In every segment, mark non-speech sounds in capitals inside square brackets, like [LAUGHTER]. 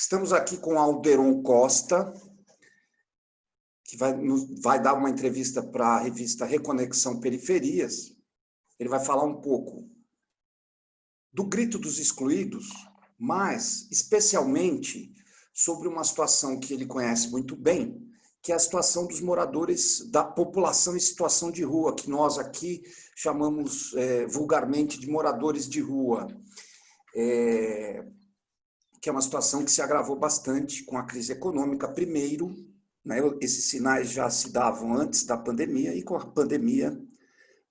Estamos aqui com Alderon Costa, que vai, vai dar uma entrevista para a revista Reconexão Periferias. Ele vai falar um pouco do grito dos excluídos, mas especialmente sobre uma situação que ele conhece muito bem, que é a situação dos moradores da população em situação de rua, que nós aqui chamamos é, vulgarmente de moradores de rua. É, que é uma situação que se agravou bastante com a crise econômica, primeiro, né, esses sinais já se davam antes da pandemia, e com a pandemia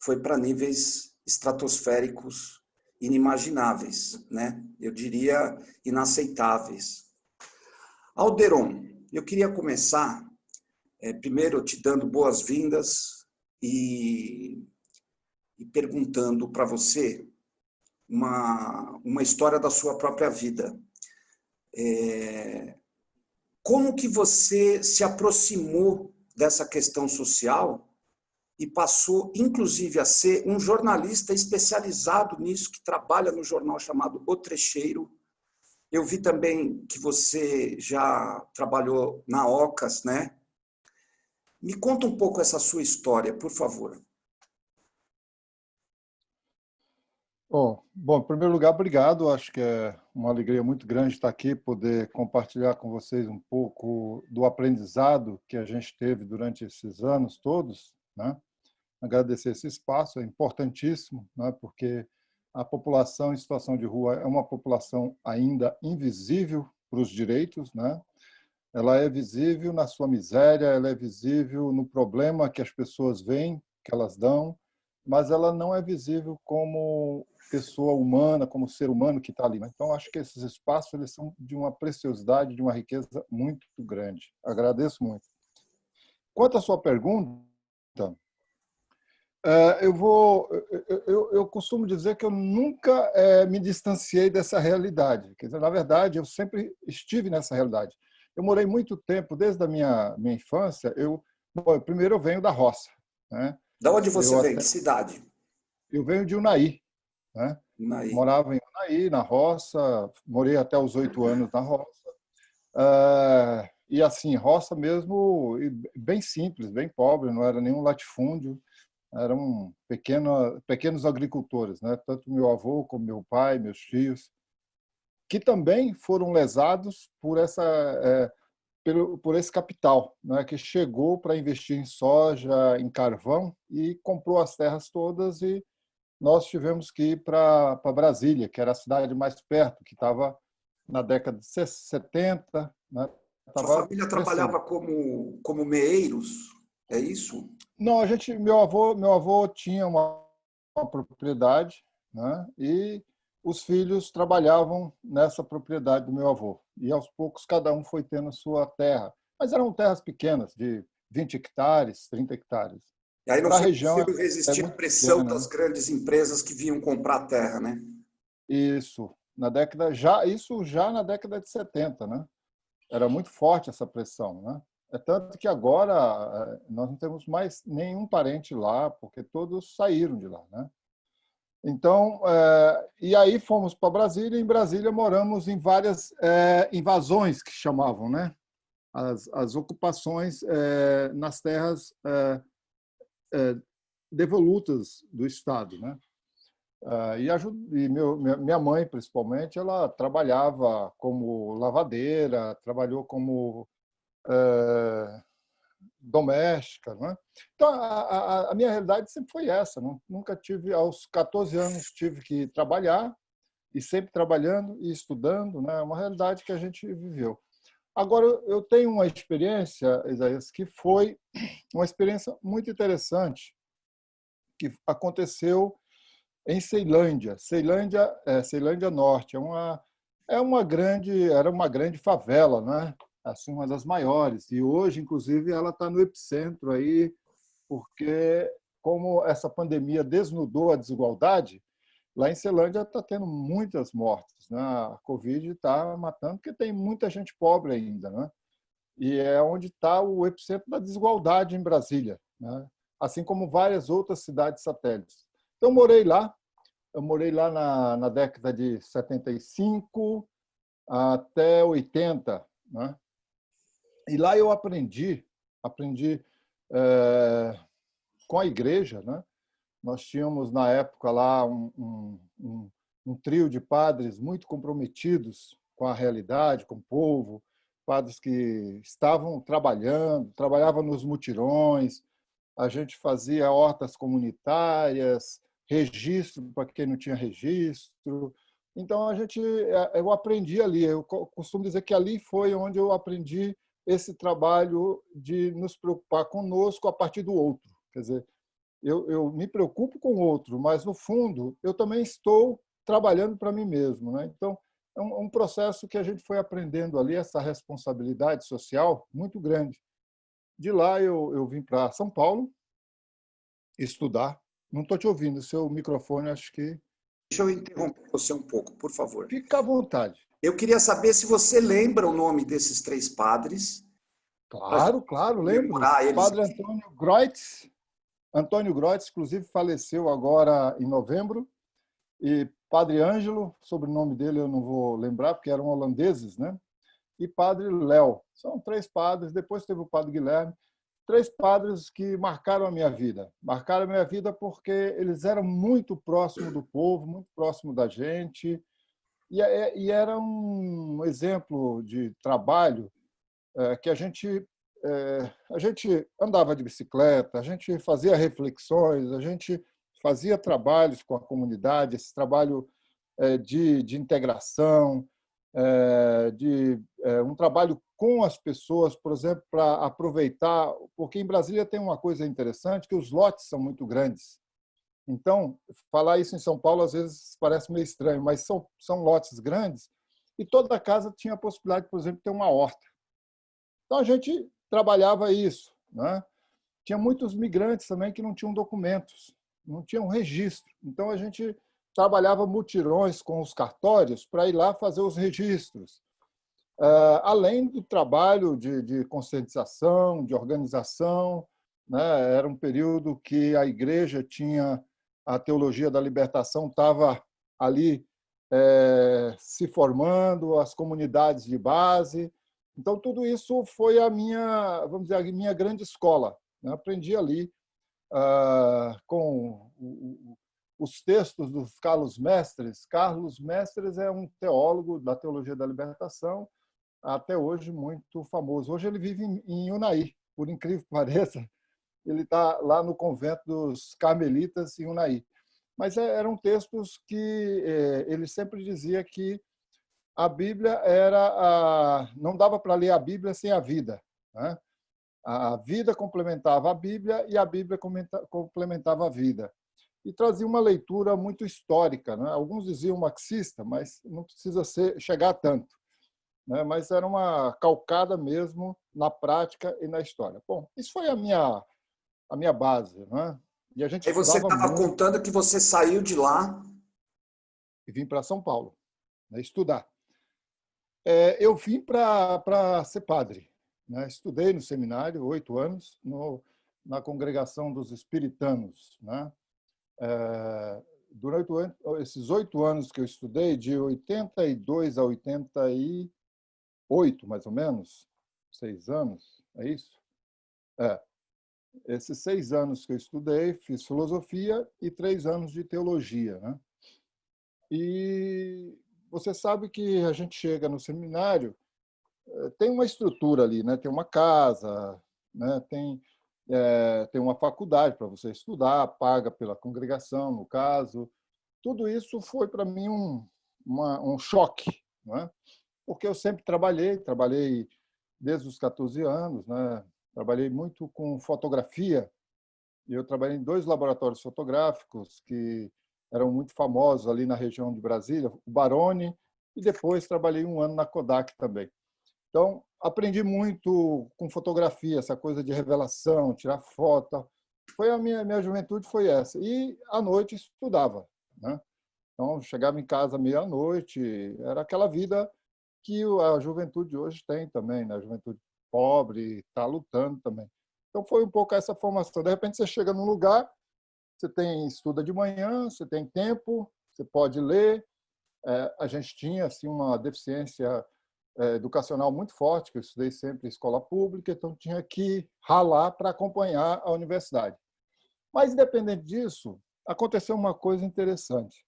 foi para níveis estratosféricos inimagináveis, né? eu diria inaceitáveis. Alderon, eu queria começar, é, primeiro te dando boas-vindas e, e perguntando para você uma, uma história da sua própria vida. É, como que você se aproximou dessa questão social e passou, inclusive, a ser um jornalista especializado nisso, que trabalha no jornal chamado O Trecheiro. Eu vi também que você já trabalhou na OCAS, né? Me conta um pouco essa sua história, por favor. Oh, bom, em primeiro lugar, obrigado. Acho que é uma alegria muito grande estar aqui, poder compartilhar com vocês um pouco do aprendizado que a gente teve durante esses anos todos. Né? Agradecer esse espaço, é importantíssimo, né? porque a população em situação de rua é uma população ainda invisível para os direitos, né? ela é visível na sua miséria, ela é visível no problema que as pessoas veem, que elas dão, mas ela não é visível como pessoa humana, como ser humano que está ali. Então, acho que esses espaços eles são de uma preciosidade, de uma riqueza muito grande. Agradeço muito. Quanto à sua pergunta, é, eu vou, eu, eu costumo dizer que eu nunca é, me distanciei dessa realidade. Quer dizer, na verdade, eu sempre estive nessa realidade. Eu morei muito tempo, desde a minha, minha infância, eu, bom, primeiro eu venho da roça. Né? Da onde você eu vem? Até, que cidade? Eu venho de Unai, né? Morava em Unaí, na roça, morei até os oito anos na roça. Uh, e assim, roça mesmo, bem simples, bem pobre, não era nenhum latifúndio, eram pequeno, pequenos agricultores, né? tanto meu avô como meu pai, meus tios, que também foram lesados por essa é, pelo, por esse capital, né, que chegou para investir em soja, em carvão e comprou as terras todas e nós tivemos que ir para Brasília, que era a cidade mais perto, que estava na década de 70. Né? Sua família crescendo. trabalhava como, como meeiros, é isso? Não, a gente, meu avô, meu avô tinha uma, uma propriedade, né? E os filhos trabalhavam nessa propriedade do meu avô. E aos poucos cada um foi tendo sua terra, mas eram terras pequenas, de 20 hectares, 30 hectares. E aí não foi região possível resistir é à pressão pequena, das né? grandes empresas que vinham comprar terra, né? Isso, na década já isso já na década de 70, né? Era muito forte essa pressão, né? É tanto que agora eh, nós não temos mais nenhum parente lá, porque todos saíram de lá, né? Então, é, e aí fomos para Brasília. Em Brasília moramos em várias é, invasões que chamavam, né? As, as ocupações é, nas terras é, devolutas do Estado. Né? Ah, e, ajuda, e meu, minha mãe, principalmente, ela trabalhava como lavadeira, trabalhou como é, doméstica. Né? Então, a, a, a, minha realidade sempre foi essa. Não, nunca tive, aos 14 anos, tive que trabalhar, e sempre trabalhando e estudando. Né? É uma realidade que a gente viveu. Agora, eu tenho uma experiência, Isaías, que foi uma experiência muito interessante, que aconteceu em Ceilândia. Ceilândia, é, Ceilândia Norte, é uma, é uma grande, era uma grande favela, né? Assim, uma das maiores. E hoje, inclusive, ela está no epicentro aí, porque como essa pandemia desnudou a desigualdade, Lá em Celândia está tendo muitas mortes. Né? A Covid está matando, porque tem muita gente pobre ainda. Né? E é onde está o epicentro da desigualdade em Brasília, né? assim como várias outras cidades satélites. Então, morei lá. Eu morei lá na, na década de 75, até 80. Né? E lá eu aprendi, aprendi é, com a igreja. Né? Nós tínhamos, na época, lá um, um, um, um trio de padres muito comprometidos com a realidade, com o povo, padres que estavam trabalhando, trabalhavam nos mutirões, a gente fazia hortas comunitárias, registro para quem não tinha registro. Então, a gente, é, eu aprendi ali. Eu costumo dizer que ali foi onde eu aprendi esse trabalho de nos preocupar conosco a partir do outro. Quer dizer, eu, eu me preocupo com o outro, mas, no fundo, eu também estou trabalhando para mim mesmo. Né? Então, é um, um processo que a gente foi aprendendo ali, essa responsabilidade social muito grande. De lá eu, eu vim para São Paulo estudar. Não estou te ouvindo, seu microfone acho que... Deixa eu interromper você um pouco, por favor. Fica à vontade. Eu queria saber se você lembra o nome desses três padres. Claro, claro, lembro. Eles... Padre Antônio Groitz. Antônio Groitz, inclusive, faleceu agora em novembro. E Padre Ângelo, sobrenome dele eu não vou lembrar, porque eram holandeses, né? e Padre Léo. São três padres, depois teve o Padre Guilherme, três padres que marcaram a minha vida. Marcaram a minha vida porque eles eram muito próximos do povo, muito próximo da gente, e, é, e era um exemplo de trabalho é, que a gente é, a gente andava de bicicleta, a gente fazia reflexões, a gente fazia trabalhos com a comunidade, esse trabalho de, de integração, é, de é, um trabalho com as pessoas, por exemplo, para aproveitar, porque em Brasília tem uma coisa interessante, que os lotes são muito grandes. Então, falar isso em São Paulo às vezes parece meio estranho, mas são, são lotes grandes e toda casa tinha a possibilidade, por exemplo, de ter uma horta. Então, a gente trabalhava isso. Né? Tinha muitos migrantes também que não tinham documentos, não tinham registro. Então, a gente trabalhava mutirões com os cartórios para ir lá fazer os registros. Ah, além do trabalho de, de conscientização, de organização, né? era um período que a igreja tinha, a teologia da libertação estava ali é, se formando, as comunidades de base. Então, tudo isso foi a minha, vamos dizer, a minha grande escola. Né? Aprendi ali uh, com os textos dos Carlos Mestres. Carlos Mestres é um teólogo da teologia da libertação, até hoje muito famoso. Hoje ele vive em Unai, por incrível que [LAUGHS] pareça, ele está lá no convento dos Carmelitas em Unai. Mas é, eram textos que é, ele sempre dizia que a Bíblia era a, não dava para ler a Bíblia sem a vida. Né? A vida complementava a Bíblia e a Bíblia complementava a vida e trazia uma leitura muito histórica. Né? Alguns diziam marxista, mas não precisa ser, chegar tanto. Né? Mas era uma calcada mesmo na prática e na história. Bom, isso foi a minha, a minha base. Né? E a gente e você estava contando que você saiu de lá... E vim para São Paulo, né? estudar. É, eu vim para ser padre. Né? Estudei no seminário, oito anos, no, na congregação dos espiritanos, né? É, durante esses oito anos que eu estudei, de 82 a 88, mais ou menos, seis anos, é isso? É. Esses seis anos que eu estudei, fiz filosofia e três anos de teologia. Né? E você sabe que a gente chega no seminário, é, tem uma estrutura ali, né? tem uma casa, né? tem é, tem uma faculdade para você estudar, paga pela congregação, no caso. Tudo isso foi para mim um, uma, um choque, não é? porque eu sempre trabalhei, trabalhei desde os 14 anos, né? Trabalhei muito com fotografia, e eu trabalhei em dois laboratórios fotográficos que eram muito famosos ali na região de Brasília, o Barone, e depois trabalhei um ano na Kodak também. Então, aprendi muito com fotografia, essa coisa de revelação, tirar foto. Foi a minha, minha juventude foi essa. E à noite estudava, né? Então, chegava em casa meia-noite, era aquela vida que a juventude hoje tem também, né? A juventude pobre, está lutando também. Então, foi um pouco essa formação. De repente, você chega num lugar, você tem estuda de manhã, você tem tempo, você pode ler, é, a gente tinha assim, uma deficiência é, educacional muito forte, que eu estudei sempre em escola pública, então tinha que ralar para acompanhar a universidade. Mas, independente disso, aconteceu uma coisa interessante,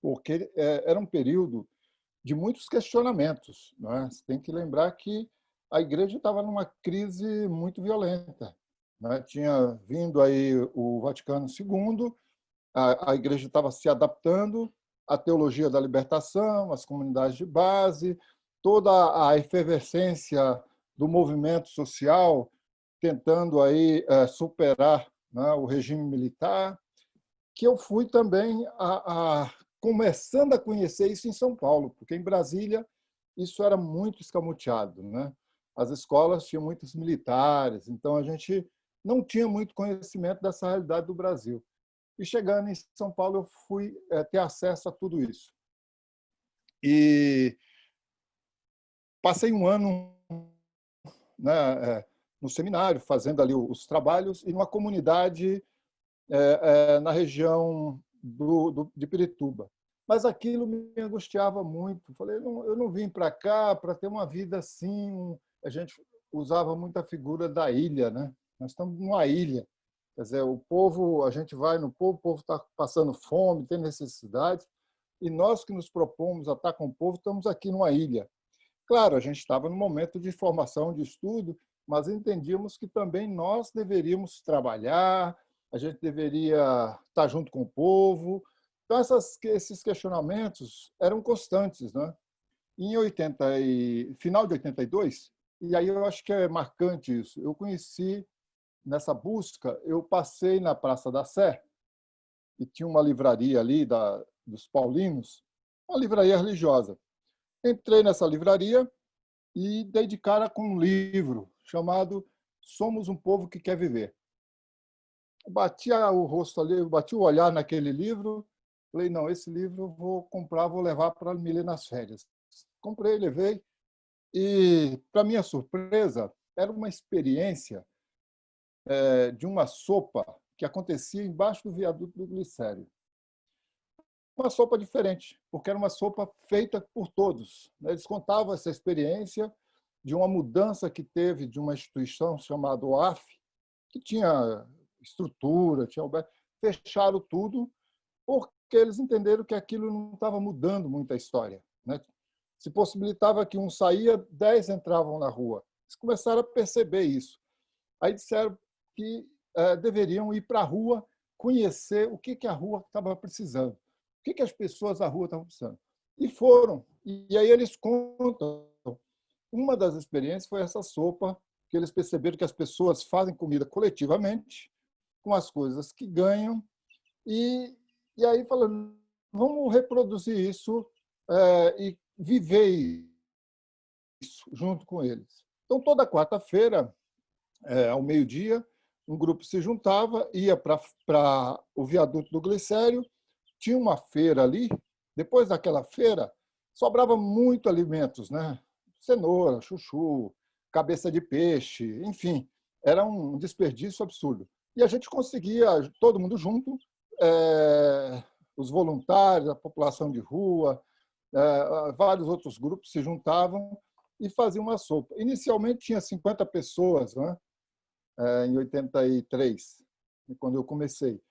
porque é, era um período de muitos questionamentos. É? Você tem que lembrar que a igreja estava numa crise muito violenta. Né? Tinha vindo aí o Vaticano II, a, a igreja estava se adaptando à teologia da libertação, às comunidades de base, toda a efervescência do movimento social tentando aí é, superar né, o regime militar, que eu fui também a, a, começando a conhecer isso em São Paulo, porque em Brasília isso era muito escamoteado. Né? As escolas tinham muitos militares, então a gente não tinha muito conhecimento dessa realidade do Brasil. E chegando em São Paulo, eu fui é, ter acesso a tudo isso. E passei um ano né, é, no seminário, fazendo ali os trabalhos, e numa comunidade é, é, na região do, do, de Pirituba. Mas aquilo me angustiava muito. Falei, não, eu não vim para cá para ter uma vida assim. A gente usava muito a figura da ilha, né? Nós estamos numa ilha. Quer dizer, o povo, a gente vai no povo, o povo está passando fome, tem necessidades, e nós que nos propomos a estar com o povo, estamos aqui numa ilha. Claro, a gente estava no momento de formação, de estudo, mas entendíamos que também nós deveríamos trabalhar, a gente deveria estar junto com o povo. Então, essas, esses questionamentos eram constantes. Né? Em 80 e, final de 82, e aí eu acho que é marcante isso, eu conheci, nessa busca, eu passei na Praça da Sé, e tinha uma livraria ali da, dos paulinos, uma livraria religiosa. Entrei nessa livraria e dei de cara com um livro chamado Somos um Povo que Quer Viver bati o rosto ali, bati o olhar naquele livro, falei, não, esse livro eu vou comprar, vou levar para me nas férias. Comprei, levei, e, para minha surpresa, era uma experiência é, de uma sopa que acontecia embaixo do viaduto do Glicério. Uma sopa diferente, porque era uma sopa feita por todos. Né? Eles contavam essa experiência de uma mudança que teve de uma instituição chamada OAF, que tinha estrutura, tinha fecharam tudo porque eles entenderam que aquilo não estava mudando muito a história. Né? Se possibilitava que um saía, dez entravam na rua. Eles começaram a perceber isso. Aí disseram que é, deveriam ir para a rua conhecer o que, que a rua estava precisando, o que, que as pessoas da rua estavam precisando. E foram. E aí eles contam. Uma das experiências foi essa sopa, que eles perceberam que as pessoas fazem comida coletivamente com as coisas que ganham, e, e aí falando, vamos reproduzir isso é, e viver isso junto com eles. Então, toda quarta-feira, é, ao meio-dia, um grupo se juntava, ia para o viaduto do Glicério, tinha uma feira ali, depois daquela feira, sobrava muito alimentos, né? cenoura, chuchu, cabeça de peixe, enfim, era um desperdício absurdo. E a gente conseguia, todo mundo junto, é, os voluntários, a população de rua, vários outros grupos se juntavam e faziam uma sopa. Inicialmente tinha 50 pessoas, né? É, em 83, quando eu comecei.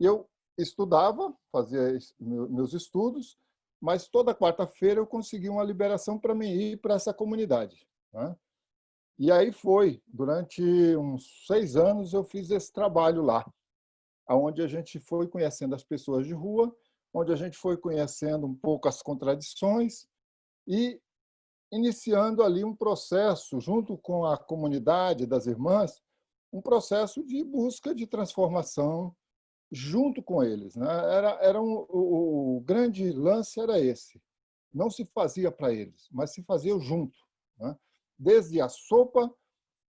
Eu estudava, fazia meus estudos, mas toda quarta-feira eu conseguia uma liberação para me ir para essa comunidade. Né? E aí foi, durante uns seis anos eu fiz esse trabalho lá, onde a gente foi conhecendo as pessoas de rua, onde a gente foi conhecendo um pouco as contradições e iniciando ali um processo, junto com a comunidade das irmãs, um processo de busca de transformação junto com eles. Né? Era, era um, o, o grande lance era esse. Não se fazia para eles, mas se fazia junto. Né? desde a sopa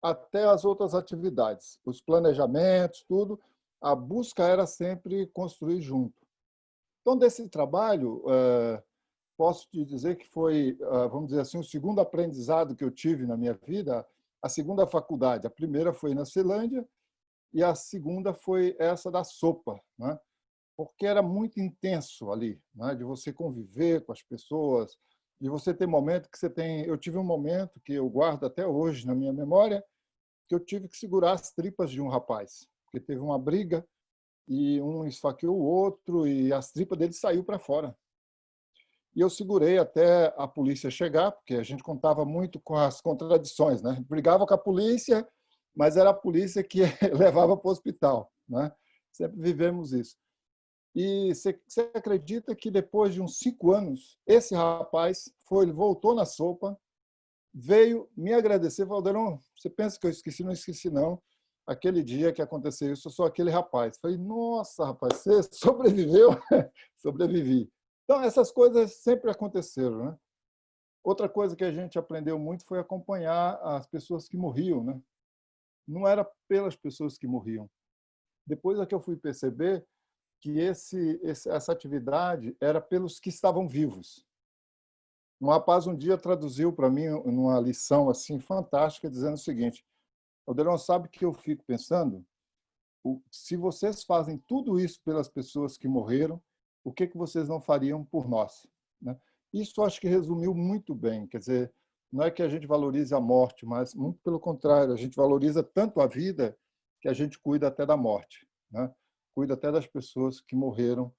até as outras atividades, os planejamentos, tudo, a busca era sempre construir junto. Então, desse trabalho, eh, posso te dizer que foi, eh, vamos dizer assim, o segundo aprendizado que eu tive na minha vida, a segunda faculdade. A primeira foi na Ceilândia e a segunda foi essa da sopa. Né? porque era muito intenso ali, né? de você conviver com as pessoas, de você ter momento que você tem... Eu tive um momento que eu guardo até hoje na minha memória, que eu tive que segurar as tripas de um rapaz, porque teve uma briga e um esfaqueou o outro e as tripas dele saiu para fora. E eu segurei até a polícia chegar, porque a gente contava muito com as contradições. Né? Brigava com a polícia, mas era a polícia que [LAUGHS] levava para o hospital. Né? Sempre vivemos isso. E você acredita que depois de uns cinco anos, esse rapaz foi, voltou na sopa, veio me agradecer, Valdeirão, você pensa que eu esqueci? Não esqueci, não. Aquele dia que aconteceu isso, eu sou aquele rapaz. Falei, nossa, rapaz, você [LAUGHS] sobreviveu? Sobrevivi. Então, essas coisas sempre aconteceram. Né? Outra coisa que a gente aprendeu muito foi acompanhar as pessoas que morriam. Né? Não era pelas pessoas que morriam. Depois é que eu fui perceber que esse, essa atividade era pelos que estavam vivos. Um rapaz um dia traduziu para mim numa lição assim fantástica, dizendo o seguinte, Aldeirão, sabe que eu fico pensando? Se vocês fazem tudo isso pelas pessoas que morreram, o que, que vocês não fariam por nós? Né? Isso acho que resumiu muito bem. Quer dizer, não é que a gente valorize a morte, mas muito pelo contrário, a gente valoriza tanto a vida que a gente cuida até da morte. Né? Cuida até das pessoas que morreram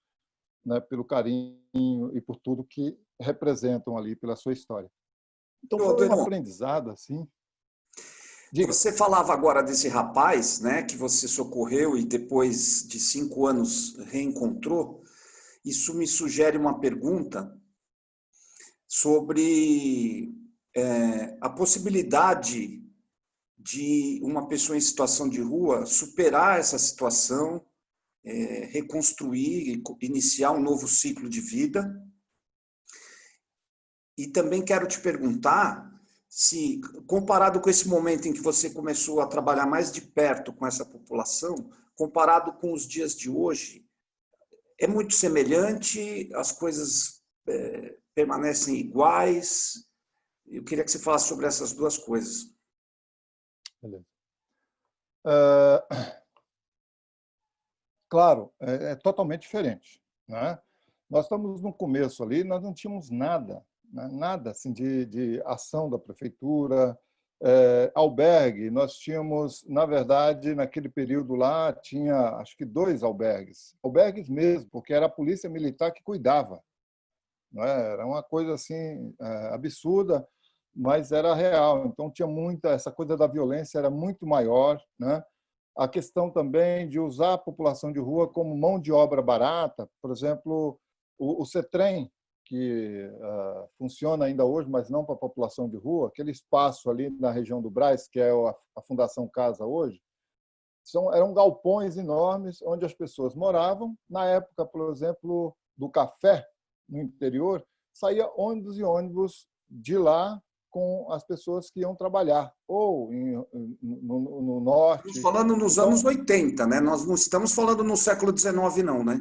né, pelo carinho e por tudo que representam ali, pela sua história. Então, foi um aprendizado assim. Diga. Você falava agora desse rapaz né, que você socorreu e depois de cinco anos reencontrou. Isso me sugere uma pergunta sobre é, a possibilidade de uma pessoa em situação de rua superar essa situação, é, reconstruir, iniciar um novo ciclo de vida. E também quero te perguntar se, comparado com esse momento em que você começou a trabalhar mais de perto com essa população, comparado com os dias de hoje, é muito semelhante, as coisas é, permanecem iguais. Eu queria que você falasse sobre essas duas coisas. Beleza. Uh, [CLEARS THROAT] claro, é, é, totalmente diferente. Né? Nós estamos no começo ali, nós não tínhamos nada, né? nada assim, de, de ação da prefeitura, é, albergue, nós tínhamos, na verdade, naquele período lá, tinha acho que dois albergues, albergues mesmo, porque era a polícia militar que cuidava. Não é? Era uma coisa assim é, absurda, mas era real. Então tinha muita essa coisa da violência era muito maior, né? A questão também de usar a população de rua como mão de obra barata, por exemplo, o, o CETREM, que uh, funciona ainda hoje, mas não para a população de rua, aquele espaço ali na região do Braz, que é a, Fundação Casa hoje, são, eram galpões enormes onde as pessoas moravam. Na época, por exemplo, do café no interior, saía ônibus e ônibus de lá com as pessoas que iam trabalhar, ou em, no, no, norte. Estamos falando nos anos 80, né? Nós não estamos falando no século XIX, não, né?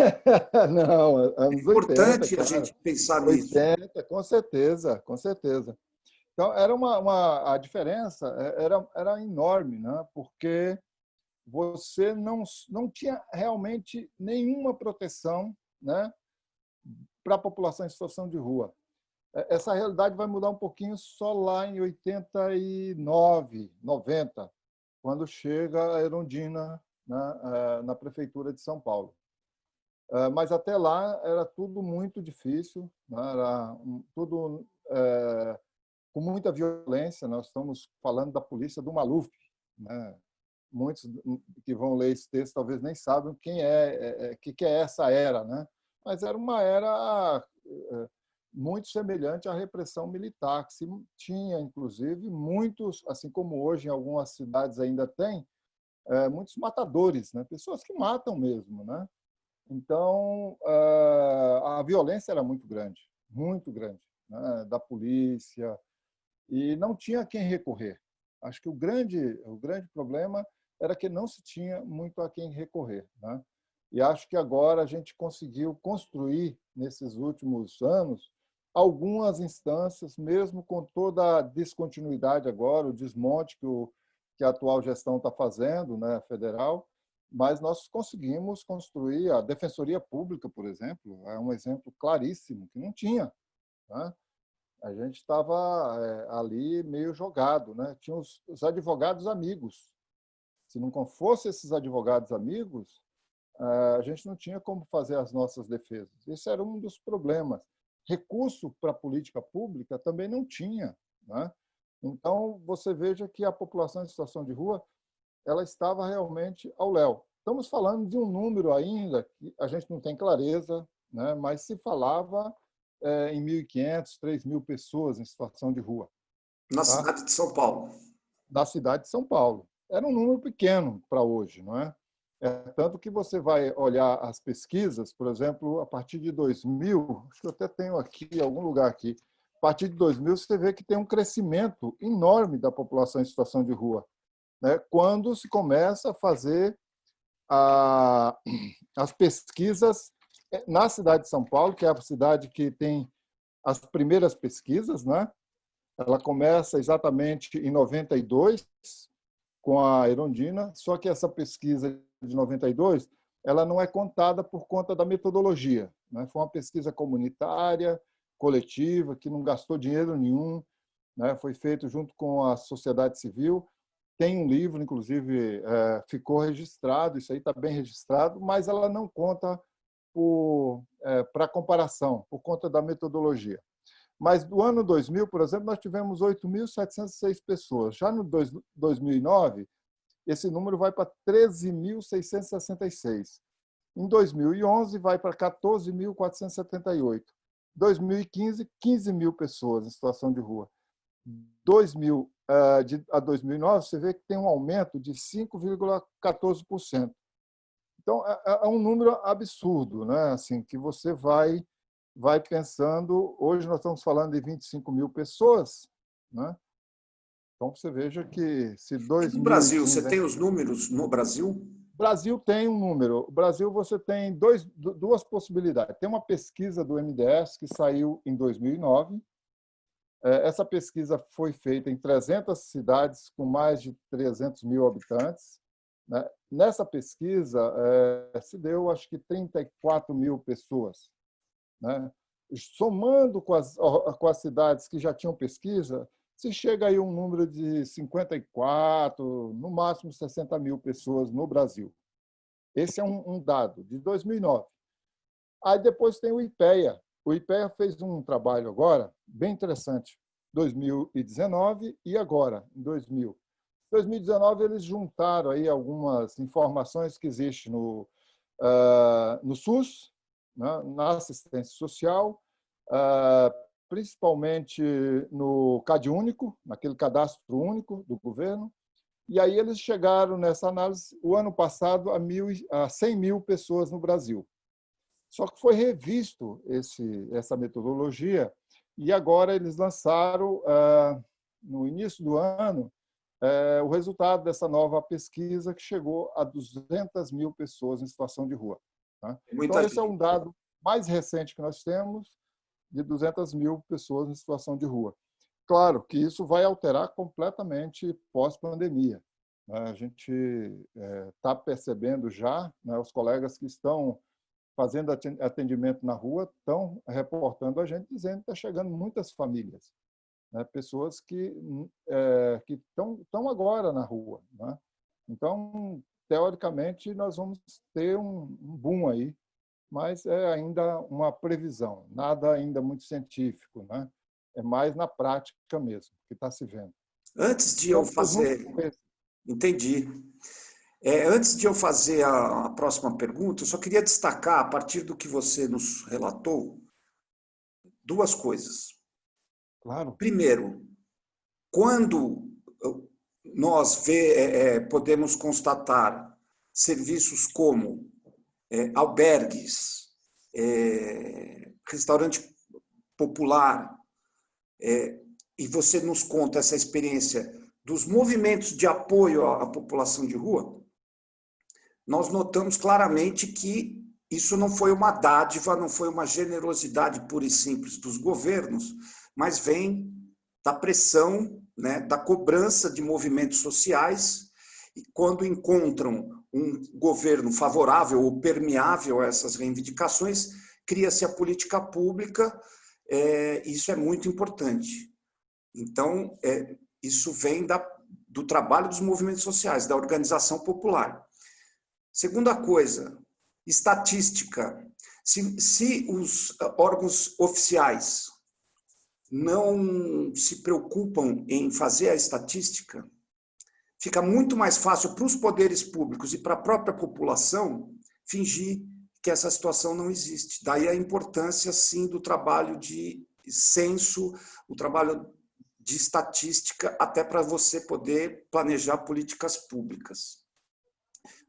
[LAUGHS] não, é importante 80, a gente pensar 80, nisso. 80, com certeza, com certeza. Então, era uma, uma, a diferença é, era, era enorme, né? porque você não, não tinha realmente nenhuma proteção né? para a população em situação de rua. É, essa realidade vai mudar um pouquinho só lá em 89, 90, quando chega a Erundina né? É, na Prefeitura de São Paulo. Eh, mas até lá era tudo muito difícil, né? era tudo é, com muita violência. Nós estamos falando da polícia do Maluf. Né? Muitos que vão ler esse texto talvez nem sabem quem é, é, que, que é essa era, né? Mas era uma era é, muito semelhante à repressão militar, que se tinha, inclusive, muitos, assim como hoje em algumas cidades ainda tem, é, muitos matadores, né? pessoas que matam mesmo. Né? Então, eh, a violência era muito grande, muito grande, né? da polícia, e não tinha quem recorrer. Acho que o grande, o grande problema era que não se tinha muito a quem recorrer. Né? E acho que agora a gente conseguiu construir, nesses últimos anos, algumas instâncias, mesmo com toda a descontinuidade agora, o desmonte que, o, que a atual gestão está fazendo, né, federal, mas nós conseguimos construir a Defensoria Pública, por exemplo, é um exemplo claríssimo, que não tinha. Né? A gente estava é, ali meio jogado, né? tinha os, os advogados amigos. Se não fosse esses advogados amigos, é, a gente não tinha como fazer as nossas defesas. Esse era um dos problemas. Recurso para a política pública também não tinha. Né? Então, você veja que a população em situação de rua ela estava realmente ao léu. Estamos falando de um número ainda que a gente não tem clareza, né? mas se falava é, em 1.500, 3.000 pessoas em situação de rua. Na tá? cidade de São Paulo? Da cidade de São Paulo. Era um número pequeno para hoje, não é? é? Tanto que você vai olhar as pesquisas, por exemplo, a partir de 2000, acho que eu até tenho aqui, algum lugar aqui, a partir de 2000 você vê que tem um crescimento enorme da população em situação de rua né, quando se começa a fazer a, as pesquisas eh, na cidade de São Paulo, que é a cidade que tem as primeiras pesquisas, né? Ela começa exatamente em 92 com a Erondina, só que essa pesquisa de 92 ela não é contada por conta da metodologia. Né? Foi uma pesquisa comunitária, coletiva, que não gastou dinheiro nenhum, né? foi feito junto com a sociedade civil, tem um livro, inclusive, é, ficou registrado, isso aí está bem registrado, mas ela não conta é, para comparação, por conta da metodologia. Mas do ano 2000, por exemplo, nós tivemos 8.706 pessoas. Já no dois, 2009, esse número vai para 13.666. Em 2011, vai para 14.478. 2015, 15 mil pessoas em situação de rua. 2000 ah, de, a 2009, você vê que tem um aumento de 5,14%. Então, é, é, é um número absurdo, né? assim, que você vai, vai pensando... Hoje nós estamos falando de 25 mil pessoas, né? Então, você veja que se dois... No Brasil, você tem os números no Brasil? Brasil tem um número. O Brasil você tem dois, duas possibilidades. Tem uma pesquisa do MDS que saiu em 2009, é, essa pesquisa foi feita em 300 cidades com mais de 300 mil habitantes. Né? Nessa pesquisa, é, se deu, acho que, 34 mil pessoas. Né? Somando com as, com as cidades que já tinham pesquisa, se chega aí um número de 54, no máximo 60 mil pessoas no Brasil. Esse é um dado de 2009. Aí depois tem o IPEA, o IPEA fez um trabalho agora bem interessante, 2019 e agora, em 2000. 2019, eles juntaram aí algumas informações que existem no, uh, no SUS, né, na assistência social, uh, principalmente no CAD único, naquele cadastro único do governo, e aí eles chegaram nessa análise, o ano passado, a, mil, a 100 mil pessoas no Brasil. Só que foi revisto esse, essa metodologia e agora eles lançaram, ah, no início do ano, eh, o resultado dessa nova pesquisa que chegou a 200 mil pessoas em situação de rua. Tá? Então, esse é um dado mais recente que nós temos, de 200 mil pessoas em situação de rua. Claro que isso vai alterar completamente pós-pandemia. Né? A gente está eh, percebendo já, né, os colegas que estão fazendo atendimento na rua estão reportando a gente dizendo que está chegando muitas famílias, né? pessoas que é, que estão agora na rua, né? Então, teoricamente, nós vamos ter um, um boom aí, mas é ainda uma previsão, nada ainda muito científico, né? É mais na prática mesmo que está se vendo. Antes de eu então, fazer, entendi. É, antes de eu fazer a, a, próxima pergunta, eu só queria destacar, a partir do que você nos relatou, duas coisas. Claro. Primeiro, quando nós vê, é, é, podemos constatar serviços como é, albergues, é, restaurante popular, é, e você nos conta essa experiência dos movimentos de apoio à população de rua, nós notamos claramente que isso não foi uma dádiva, não foi uma generosidade pura e simples dos governos, mas vem da pressão, né, da cobrança de movimentos sociais, e quando encontram um governo favorável ou permeável a essas reivindicações, cria-se a política pública, é, isso é muito importante. Então, é, isso vem da, do trabalho dos movimentos sociais, da organização popular. Segunda coisa, estatística. Se, se os órgãos oficiais não se preocupam em fazer a estatística, fica muito mais fácil para os poderes públicos e para a própria população fingir que essa situação não existe. Daí a importância, sim, do trabalho de censo, o trabalho de estatística, até para você poder planejar políticas públicas.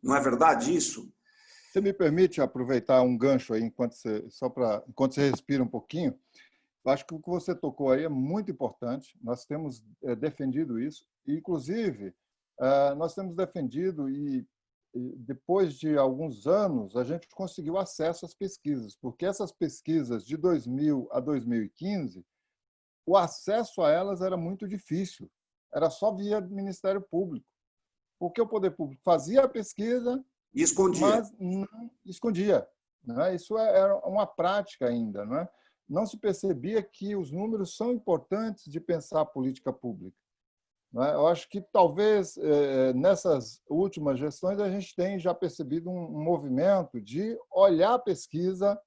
Não é verdade isso? Você me permite aproveitar um gancho aí, enquanto você, só para, enquanto você respira um pouquinho? Eu acho que o que você tocou aí é muito importante. Nós temos é, defendido isso. Inclusive, é, nós temos defendido e, e, depois de alguns anos, a gente conseguiu acesso às pesquisas, porque essas pesquisas de 2000 a 2015, o acesso a elas era muito difícil. Era só via Ministério Público. Porque o poder público fazia a pesquisa, e escondia. mas não escondia. Né? Isso é, era uma prática ainda. Não é? não se percebia que os números são importantes de pensar a política pública. É? Eu acho que talvez eh, nessas últimas gestões a gente tenha já percebido um movimento de olhar a pesquisa,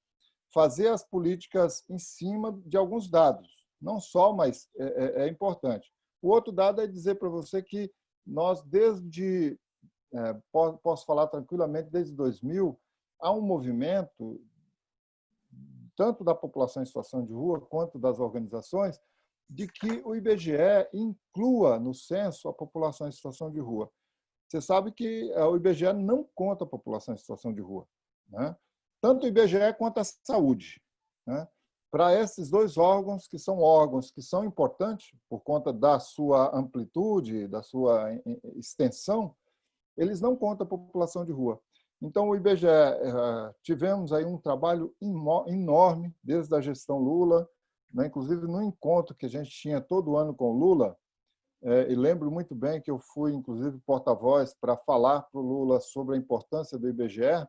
fazer as políticas em cima de alguns dados. Não só, mas é, é importante. O outro dado é dizer para você que nós, desde, é, posso falar tranquilamente, desde 2000, há um movimento tanto da população em situação de rua quanto das organizações, de que o IBGE inclua no censo a população em situação de rua. Você sabe que eh, o IBGE não conta a população em situação de rua. Né? Tanto o IBGE quanto a saúde. Né? Para esses dois órgãos, que são órgãos que são importantes por conta da sua amplitude, da sua extensão, eles não contam a população de rua. Então, o IBGE, eh, tivemos aí um trabalho enorme desde a gestão Lula, né? inclusive no encontro que a gente tinha todo ano com o Lula, eh, e lembro muito bem que eu fui, inclusive, porta-voz para falar para o Lula sobre a importância do IBGE,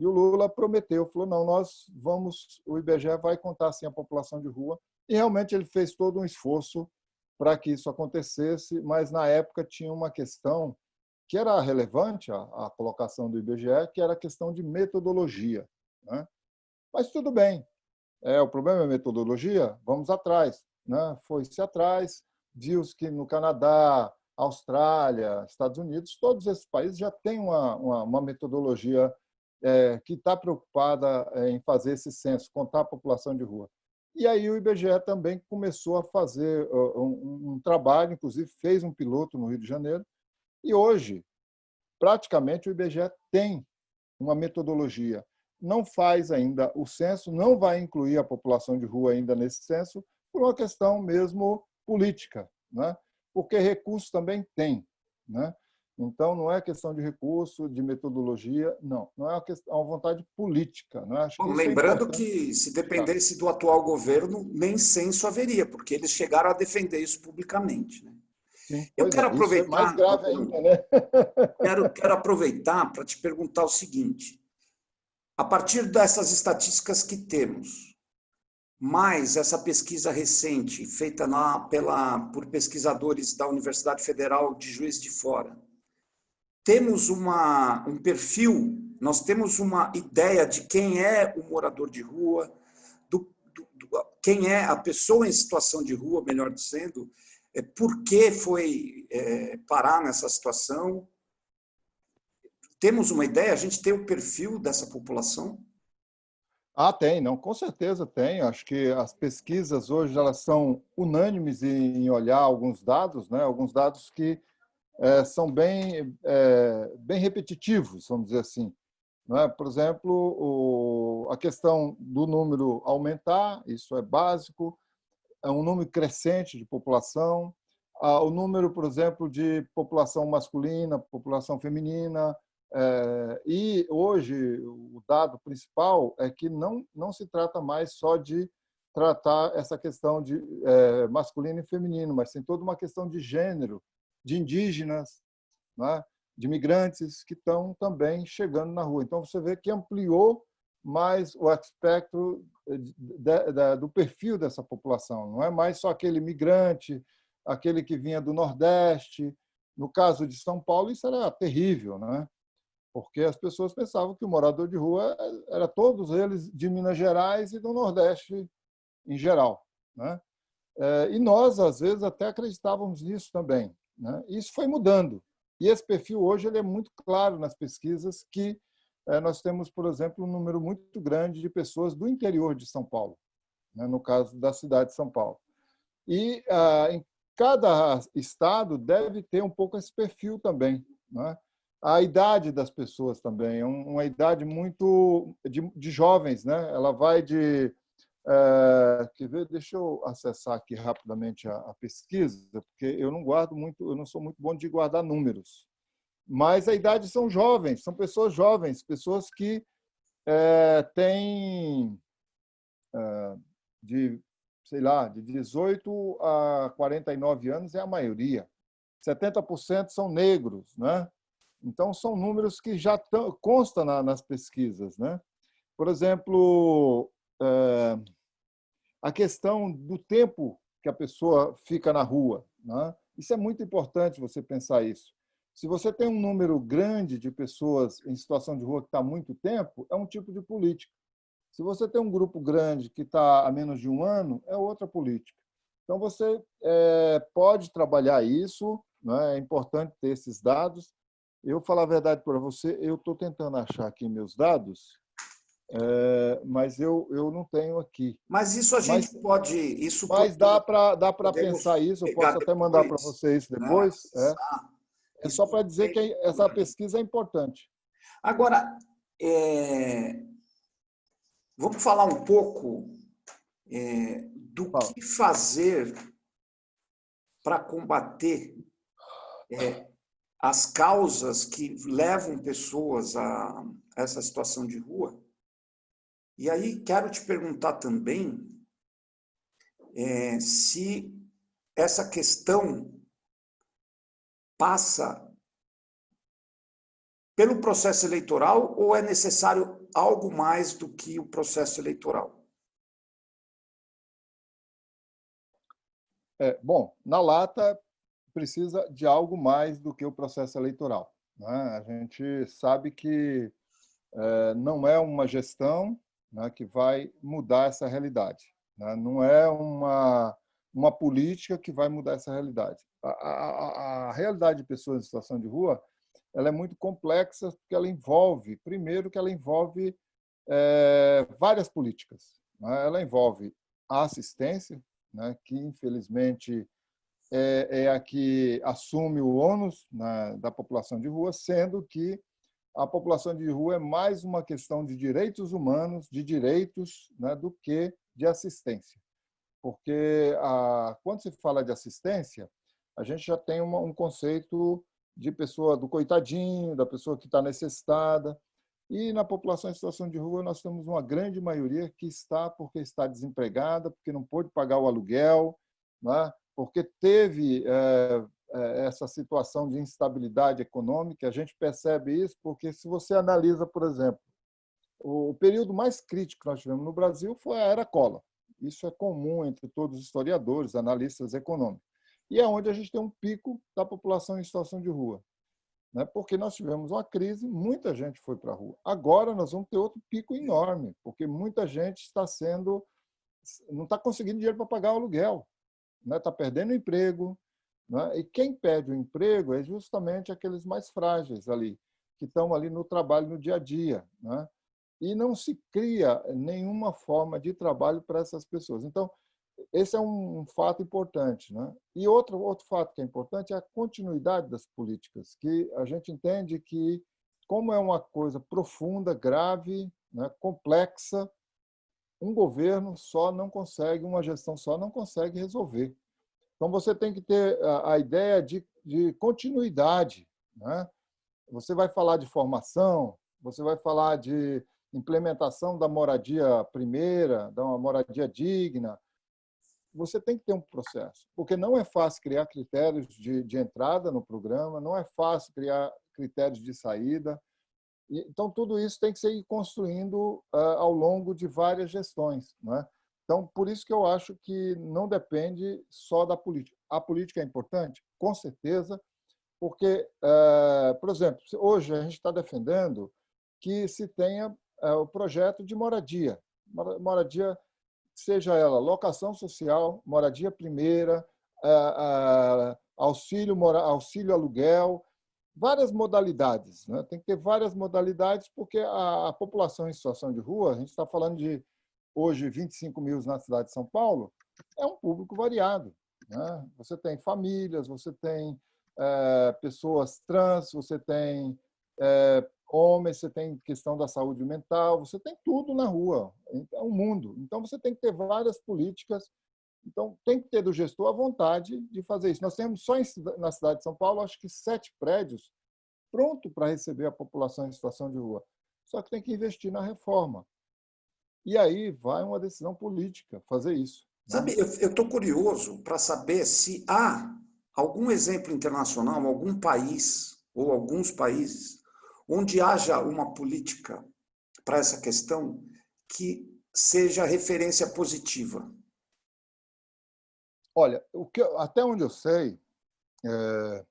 e o Lula prometeu, falou, não, nós vamos, o IBGE vai contar assim a população de rua, e realmente ele fez todo um esforço para que isso acontecesse, mas na época tinha uma questão que era relevante a, a colocação do IBGE, que era a questão de metodologia. Né? Mas tudo bem, é, o problema é metodologia, vamos atrás. Né? Foi-se atrás, viu-se que no Canadá, Austrália, Estados Unidos, todos esses países já têm uma, uma, uma metodologia é, que está preocupada é, em fazer esse censo, contar a população de rua. E aí o IBGE também começou a fazer um, um trabalho, inclusive fez um piloto no Rio de Janeiro, e hoje, praticamente, o IBGE tem uma metodologia. Não faz ainda o censo, não vai incluir a população de rua ainda nesse censo, por uma questão mesmo política, né? porque recursos também tem. Né? Então, não é questão de recurso, de metodologia, não. Não é uma, questão, é uma vontade política. Não é? Acho Bom, lembrando é que, se dependesse do atual governo, nem censo haveria, porque eles chegaram a defender isso publicamente. Né? Eu quero é, é aproveitar. É mais grave ainda, né? [LAUGHS] quero, quero aproveitar para te perguntar o seguinte: a partir dessas estatísticas que temos, mais essa pesquisa recente feita na, pela, por pesquisadores da Universidade Federal de Juiz de Fora, temos uma, um perfil, nós temos uma ideia de quem é o morador de rua, do, do, do, quem é a pessoa em situação de rua, melhor dizendo, é, por que foi é, parar nessa situação? Temos uma ideia? A gente tem o perfil dessa população? Ah, tem, não, com certeza tem. Acho que as pesquisas hoje elas são unânimes em olhar alguns dados, né? alguns dados que é, são bem, é, bem repetitivos, vamos dizer assim. É? Por exemplo, o, a questão do número aumentar, isso é básico, é um número crescente de população, o número, por exemplo, de população masculina, população feminina, é, e hoje o dado principal é que não, não se trata mais só de tratar essa questão de é, masculino e feminino, mas tem toda uma questão de gênero, de indígenas, né? de migrantes que estão também chegando na rua. Então, você vê que ampliou mais o espectro do perfil dessa população. Não é mais só aquele migrante, aquele que vinha do Nordeste. No caso de São Paulo, isso era terrível, né? porque as pessoas pensavam que o morador de rua era todos eles de Minas Gerais e do Nordeste em geral. Né? É, e nós, às vezes, até acreditávamos nisso também. Né? Isso foi mudando. E esse perfil hoje ele é muito claro nas pesquisas que é, nós temos, por exemplo, um número muito grande de pessoas do interior de São Paulo, né? no caso da cidade de São Paulo. E ah, em cada estado deve ter um pouco esse perfil também. Né? A idade das pessoas também é uma idade muito de, de jovens, né? Ela vai de é, quer ver? Deixa eu acessar aqui rapidamente a, a, pesquisa, porque eu não guardo muito, eu não sou muito bom de guardar números. Mas a idade são jovens, são pessoas jovens, pessoas que é, têm é, de, sei lá, de 18 a 49 anos é a maioria. 70% são negros, né? Então, são números que já constam na, nas pesquisas. Né? Por exemplo, a questão do tempo que a pessoa fica na rua. Né? Isso é muito importante você pensar isso. Se você tem um número grande de pessoas em situação de rua que está há muito tempo, é um tipo de política. Se você tem um grupo grande que está há menos de um ano, é outra política. Então, você é, pode trabalhar isso, né? é importante ter esses dados, eu falar a verdade para você, eu estou tentando achar aqui meus dados, é, mas eu, eu não tenho aqui. Mas isso a gente mas, pode... Isso mas dá para dá pensar isso, eu posso até mandar para você isso né? depois. Né? É, é só para dizer que essa pesquisa é importante. Agora, é, vamos falar um pouco é, do Fala. que fazer para combater é, as causas que levam pessoas a essa situação de rua. E aí quero te perguntar também é, se essa questão passa pelo processo eleitoral ou é necessário algo mais do que o processo eleitoral? É, bom, na lata precisa de algo mais do que o processo eleitoral. Né? A gente sabe que é, não é uma gestão né, que vai mudar essa realidade. Né? Não é uma, uma política que vai mudar essa realidade. A, a, a realidade de pessoas em situação de rua ela é muito complexa porque ela envolve, primeiro, que ela envolve é, várias políticas. Né? Ela envolve a assistência, né, que infelizmente é, é a que assume o ônus na, da população de rua, sendo que a população de rua é mais uma questão de direitos humanos, de direitos, né, do que de assistência. Porque a, quando se fala de assistência, a gente já tem uma, um conceito de pessoa do coitadinho, da pessoa que está necessitada. E na população em situação de rua, nós temos uma grande maioria que está porque está desempregada, porque não pôde pagar o aluguel, né? porque teve é, essa situação de instabilidade econômica. A gente percebe isso porque, se você analisa, por exemplo, o período mais crítico que nós tivemos no Brasil foi a era Collor. Isso é comum entre todos os historiadores, analistas econômicos. E é onde a gente tem um pico da população em situação de rua. Né? Porque nós tivemos uma crise, muita gente foi para a rua. Agora nós vamos ter outro pico enorme, porque muita gente está sendo não está conseguindo dinheiro para pagar o aluguel está né? Tá perdendo emprego. Né? E quem perde o emprego é justamente aqueles mais frágeis ali, que estão ali no trabalho no dia a dia. Né? E não se cria nenhuma forma de trabalho para essas pessoas. Então, esse é um fato importante. Né? E outro, outro fato que é importante é a continuidade das políticas, que a gente entende que, como é uma coisa profunda, grave, né, complexa, um governo só não consegue, uma gestão só não consegue resolver. Então, você tem que ter a, ideia de, de continuidade. Né? Você vai falar de formação, você vai falar de implementação da moradia primeira, da uma moradia digna, você tem que ter um processo, porque não é fácil criar critérios de, de entrada no programa, não é fácil criar critérios de saída. Então, tudo isso tem que ser construindo ao longo de várias gestões. Não é? Então, por isso que eu acho que não depende só da política. A política é importante? Com certeza, porque, por exemplo, hoje a gente está defendendo que se tenha o projeto de moradia. Moradia, seja ela locação social, moradia primeira, auxílio, auxílio aluguel, várias modalidades. Né? Tem que ter várias modalidades, porque a população em situação de rua, a gente está falando de hoje 25 mil na cidade de São Paulo, é um público variado. Né? Você tem famílias, você tem é, pessoas trans, você tem é, homens, você tem questão da saúde mental, você tem tudo na rua, é um mundo. Então, você tem que ter várias políticas então, tem que ter do gestor a vontade de fazer isso. Nós temos só na cidade de São Paulo, acho que sete prédios pronto para receber a população em situação de rua. Só que tem que investir na reforma. E aí vai uma decisão política fazer isso. Né? Sabe, eu estou curioso para saber se há algum exemplo internacional, algum país ou alguns países onde haja uma política para essa questão que seja referência positiva. Olha, o que, até onde eu sei, é,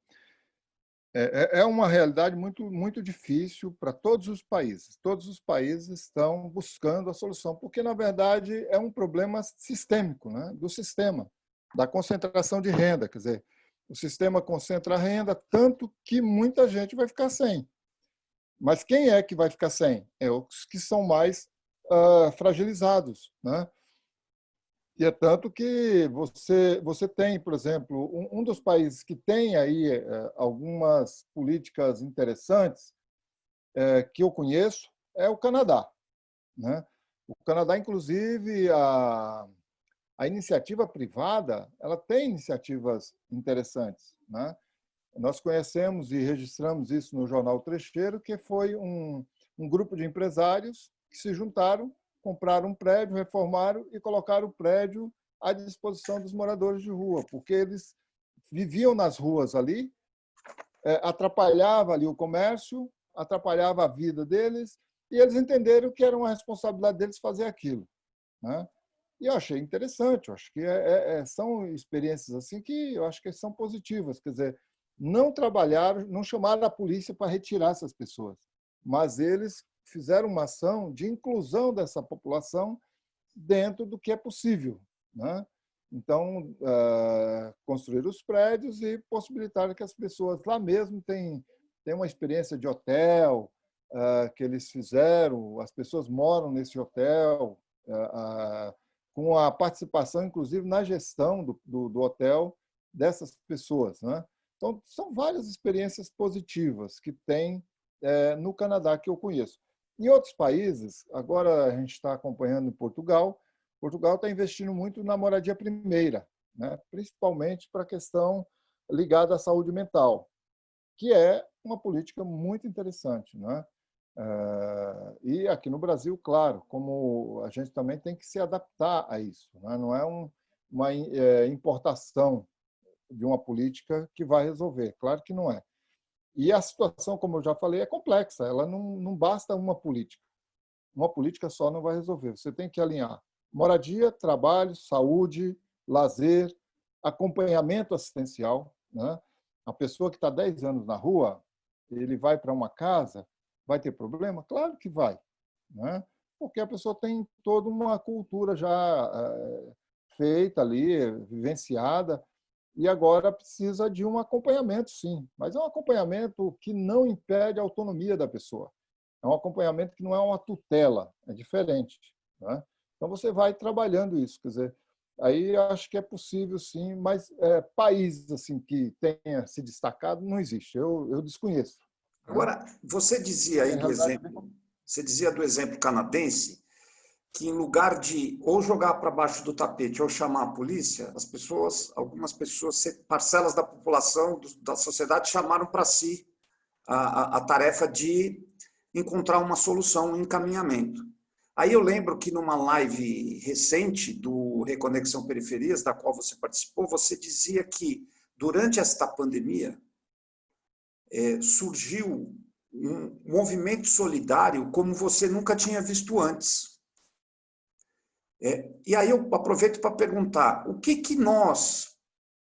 é, é uma realidade muito, muito difícil para todos os países. Todos os países estão buscando a solução, porque, na verdade, é um problema sistêmico, né? do sistema, da concentração de renda. Quer dizer, o sistema concentra a renda tanto que muita gente vai ficar sem. Mas quem é que vai ficar sem? É os que são mais uh, fragilizados. Né? E é tanto que você, você tem, por exemplo, um, um dos países que tem aí é, algumas políticas interessantes é, que eu conheço é o Canadá. Né? O Canadá, inclusive, a, a iniciativa privada ela tem iniciativas interessantes. Né? Nós conhecemos e registramos isso no jornal Trecheiro, que foi um, um grupo de empresários que se juntaram compraram um prédio, reformaram e colocaram o prédio à disposição dos moradores de rua, porque eles viviam nas ruas ali, é, atrapalhava ali o comércio, atrapalhava a vida deles, e eles entenderam que era uma responsabilidade deles fazer aquilo. Né? E eu achei interessante, eu acho que é, é, é, são experiências assim que eu acho que são positivas, quer dizer, não trabalharam, não chamaram a polícia para retirar essas pessoas, mas eles fizeram uma ação de inclusão dessa população dentro do que é possível. Né? Então, uh, construir os prédios e possibilitar que as pessoas lá mesmo tenham, tenham uma experiência de hotel uh, que eles fizeram, as pessoas moram nesse hotel, uh, com a participação, inclusive, na gestão do, do, do hotel dessas pessoas. Né? Então, são várias experiências positivas que tem é, no Canadá que eu conheço. Em outros países, agora a gente está acompanhando em Portugal, Portugal está investindo muito na moradia primeira, né? principalmente para a questão ligada à saúde mental, que é uma política muito interessante. Né? E aqui no Brasil, claro, como a gente também tem que se adaptar a isso. Né? Não é um, uma é, importação de uma política que vai resolver, claro que não é. E a situação, como eu já falei, é complexa. Ela não, não basta uma política. Uma política só não vai resolver. Você tem que alinhar moradia, trabalho, saúde, lazer, acompanhamento assistencial. Né? A pessoa que está 10 anos na rua, ele vai para uma casa, vai ter problema? Claro que vai. Né? Porque a pessoa tem toda uma cultura já é, feita ali, vivenciada, e agora precisa de um acompanhamento, sim, mas é um acompanhamento que não impede a autonomia da pessoa. É um acompanhamento que não é uma tutela, é diferente. Né? Então, você vai trabalhando isso. Quer dizer, aí acho que é possível, sim, mas é, países assim, que tenha se destacado não existe. Eu, eu desconheço. Né? Agora, você dizia aí do exemplo, você dizia do exemplo canadense, que em lugar de ou jogar para baixo do tapete ou chamar a polícia, as pessoas, algumas pessoas, parcelas da população, da sociedade, chamaram para si a, a, a, tarefa de encontrar uma solução, um encaminhamento. Aí eu lembro que numa live recente do Reconexão Periferias, da qual você participou, você dizia que durante esta pandemia, é, surgiu um movimento solidário como você nunca tinha visto antes. É, e aí eu aproveito para perguntar, o que, que nós,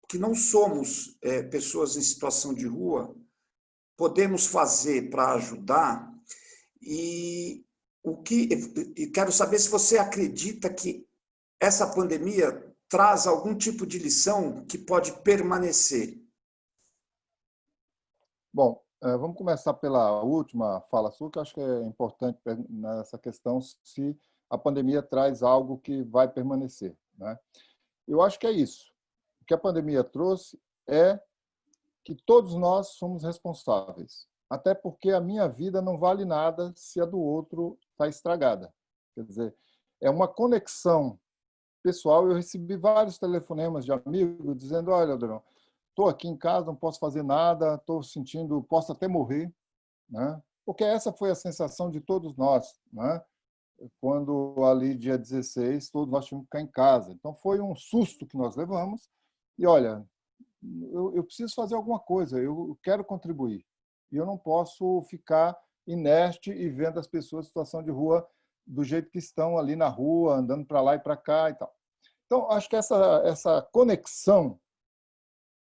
que não somos é, pessoas em situação de rua, podemos fazer para ajudar? E o que e quero saber se você acredita que essa pandemia traz algum tipo de lição que pode permanecer. Bom, eh, vamos começar pela última fala sua, que acho que é importante nessa questão se a pandemia traz algo que vai permanecer. Né? Eu acho que é isso. O que a pandemia trouxe é que todos nós somos responsáveis. Até porque a minha vida não vale nada se a do outro está estragada. Quer dizer, é uma conexão pessoal. Eu recebi vários telefonemas de amigos dizendo, olha, Adriano, estou aqui em casa, não posso fazer nada, estou sentindo, posso até morrer. Né? Porque essa foi a sensação de todos nós. Né? Quando ali, dia 16, todos nós tínhamos que ficar em casa. Então, foi um susto que nós levamos. E, olha, eu, eu preciso fazer alguma coisa, eu quero contribuir. E eu não posso ficar inerte e vendo as pessoas em situação de rua do jeito que estão ali na rua, andando para lá e para cá e tal. Então, acho que essa, essa conexão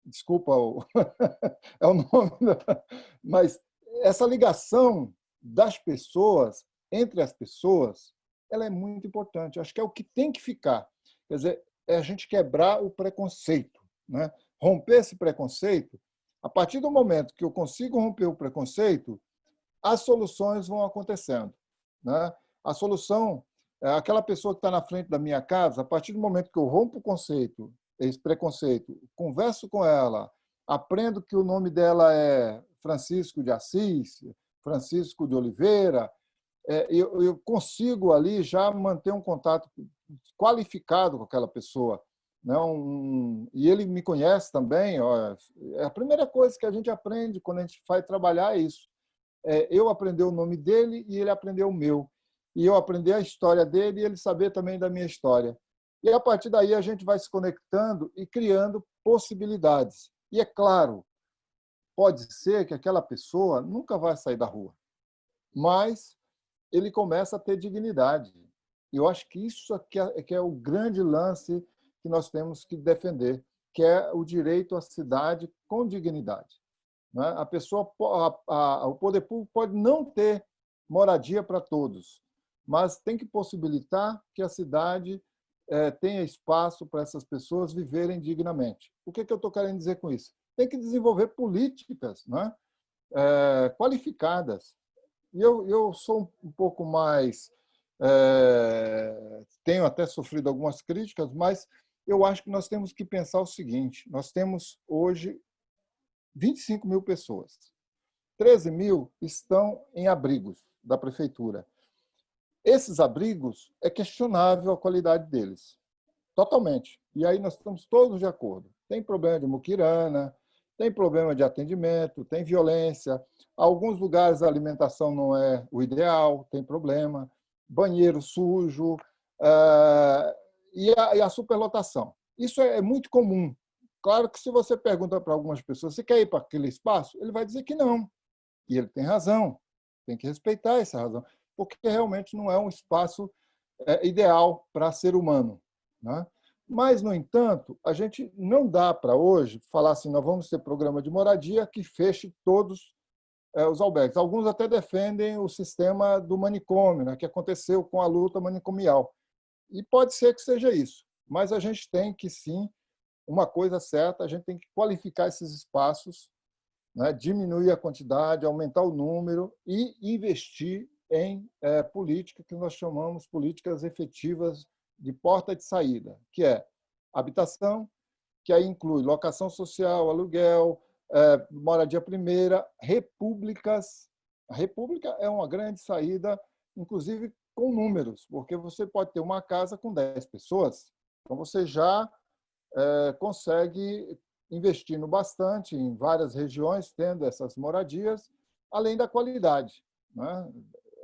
desculpa, [LAUGHS] é o nome, [LAUGHS] mas essa ligação das pessoas, entre as pessoas, ela é muito importante. Acho que é o que tem que ficar. Quer dizer, é a gente quebrar o preconceito. Né? Romper esse preconceito, a partir do momento que eu consigo romper o preconceito, as soluções vão acontecendo. Né? A solução é aquela pessoa que está na frente da minha casa, a partir do momento que eu rompo o conceito esse preconceito, converso com ela, aprendo que o nome dela é Francisco de Assis, Francisco de Oliveira, eu, eu consigo ali já manter um contato qualificado com aquela pessoa. Não, né? e ele me conhece também. Ó, é a primeira coisa que a gente aprende quando a gente vai trabalhar é isso. É, eu aprender o nome dele e ele aprender o meu. E eu aprender a história dele e ele saber também da minha história. E a partir daí a gente vai se conectando e criando possibilidades. E é claro, pode ser que aquela pessoa nunca vai sair da rua, mas ele começa a ter dignidade. E eu acho que isso aqui é, que é o grande lance que nós temos que defender, que é o direito à cidade com dignidade. Né? A pessoa, a, a, o poder público pode não ter moradia para todos, mas tem que possibilitar que a cidade é, tenha espaço para essas pessoas viverem dignamente. O que, é que eu estou querendo dizer com isso? Tem que desenvolver políticas né? É, qualificadas. E eu, eu sou um pouco mais... É, tenho até sofrido algumas críticas, mas eu acho que nós temos que pensar o seguinte, nós temos hoje 25 mil pessoas. 13 mil estão em abrigos da prefeitura. Esses abrigos, é questionável a qualidade deles, totalmente. E aí nós estamos todos de acordo. Tem problema de muquirana, tem problema de atendimento, tem violência. Alguns lugares a alimentação não é o ideal, tem problema. Banheiro sujo uh, e, a, e a superlotação. Isso é, é muito comum. Claro que se você pergunta para algumas pessoas, você quer ir para aquele espaço? Ele vai dizer que não. E ele tem razão. Tem que respeitar essa razão porque realmente não é um espaço é, ideal para ser humano. Né? Mas, no entanto, a gente não dá para hoje falar assim, nós vamos ter programa de moradia que feche todos é, os albergues. Alguns até defendem o sistema do manicômio, né, que aconteceu com a luta manicomial. E pode ser que seja isso, mas a gente tem que, sim, uma coisa certa, a gente tem que qualificar esses espaços, né, diminuir a quantidade, aumentar o número e investir em é, política que nós chamamos políticas efetivas de porta de saída, que é habitação, que aí inclui locação social, aluguel, é, moradia primeira, repúblicas. A república é uma grande saída, inclusive com números, porque você pode ter uma casa com 10 pessoas, então você já é, consegue investindo bastante em várias regiões, tendo essas moradias, além da qualidade. Né?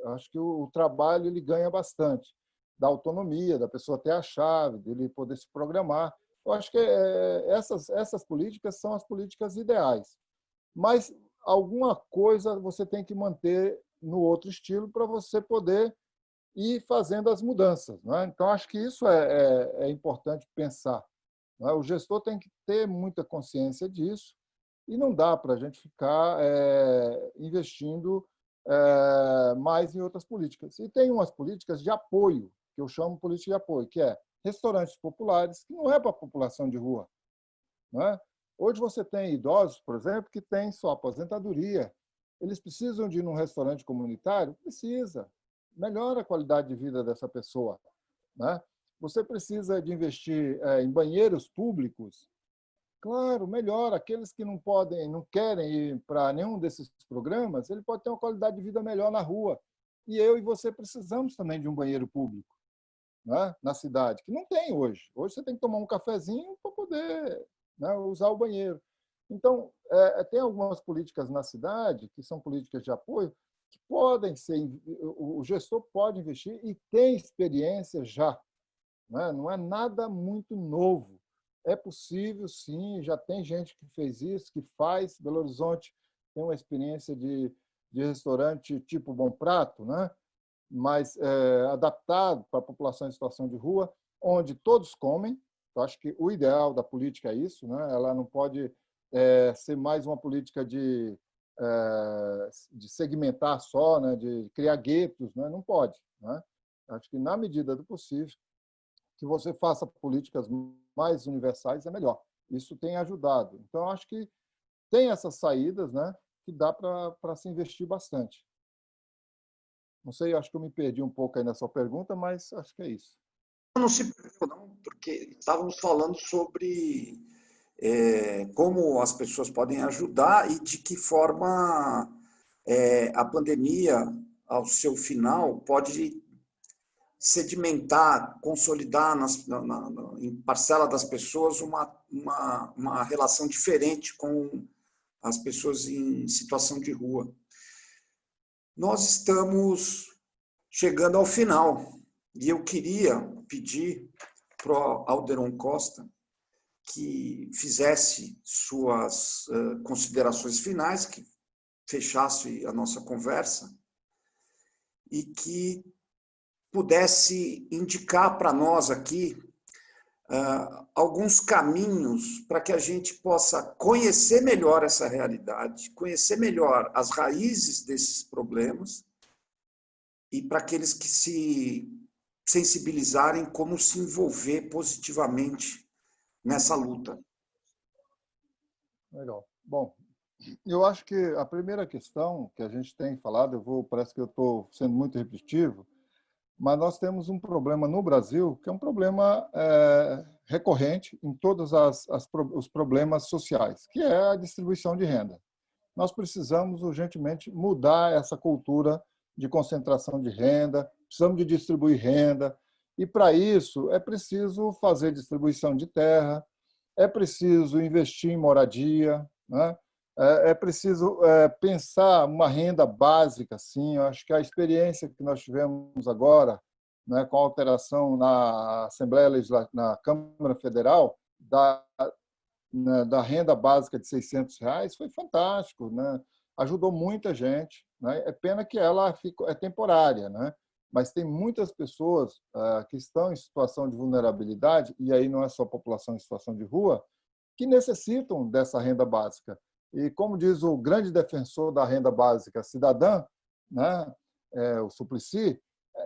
acho que o, trabalho ele ganha bastante, da autonomia, da pessoa ter a chave, dele poder se programar. Eu acho que é, essas, essas políticas são as políticas ideais. Mas alguma coisa você tem que manter no outro estilo para você poder ir fazendo as mudanças. Não é? Então, acho que isso é, é, é importante pensar. É? O gestor tem que ter muita consciência disso e não dá para a gente ficar é, investindo é, mais em outras políticas. E tem umas políticas de apoio, que eu chamo política de apoio, que é restaurantes populares, que não é para a população de rua. É? Hoje você tem idosos, por exemplo, que têm sua aposentadoria. Eles precisam de ir num restaurante comunitário? Precisa. Melhora a qualidade de vida dessa pessoa. Né? Você precisa de investir é, em banheiros públicos? Claro, melhor. Aqueles que não podem, não querem ir para nenhum desses programas, ele pode ter uma qualidade de vida melhor na rua. E eu e você precisamos também de um banheiro público né, na cidade, que não tem hoje. Hoje você tem que tomar um cafezinho para poder né, usar o banheiro. Então, é, é, tem algumas políticas na cidade, que são políticas de apoio, que podem ser, o gestor pode investir e tem experiência já. Né? Não é nada muito novo. É possível, sim, já tem gente que fez isso, que faz. Belo Horizonte tem uma experiência de, de restaurante tipo Bom Prato, né? Mas é, adaptado para a população em situação de rua, onde todos comem. Eu acho que o ideal da política é isso, né? ela não pode é, ser mais uma política de, é, de segmentar só, né? de criar guetos, né? não pode. Né? Acho que, na medida do possível, que você faça políticas mais universais é melhor. Isso tem ajudado. Então, acho que tem essas saídas né, que dá para se investir bastante. Não sei, acho que eu me perdi um pouco aí na sua pergunta, mas acho que é isso. Não se perdeu, não, porque estávamos falando sobre é, como as pessoas podem ajudar e de que forma é, a pandemia, ao seu final, pode sedimentar, consolidar nas, na, na, em parcela das pessoas uma, uma, uma relação diferente com as pessoas em situação de rua nós estamos chegando ao final. E eu queria pedir para Alderon Costa que fizesse suas considerações finais, que fechasse a nossa conversa e que pudesse indicar para nós aqui uh, alguns caminhos para que a gente possa conhecer melhor essa realidade, conhecer melhor as raízes desses problemas e para aqueles que se sensibilizarem como se envolver positivamente nessa luta. Legal. Bom, eu acho que a primeira questão que a gente tem falado, eu vou, parece que eu estou sendo muito repetitivo, mas nós temos um problema no Brasil que é um problema é, recorrente em todos as, as, os problemas sociais, que é a distribuição de renda. Nós precisamos urgentemente mudar essa cultura de concentração de renda, precisamos de distribuir renda, e para isso é preciso fazer distribuição de terra, é preciso investir em moradia, né? É, é preciso é, pensar uma renda básica, sim. Eu acho que a experiência que nós tivemos agora, né, com a alteração na Assembleia Legislativa, na Câmara Federal, da, né, da renda básica de 600 reais, foi fantástico, né? ajudou muita gente. Né? É pena que ela ficou, é temporária, né? mas tem muitas pessoas uh, que estão em situação de vulnerabilidade, e aí não é só a população em situação de rua, que necessitam dessa renda básica. E como diz o grande defensor da renda básica cidadã, né, é, o Suplicy,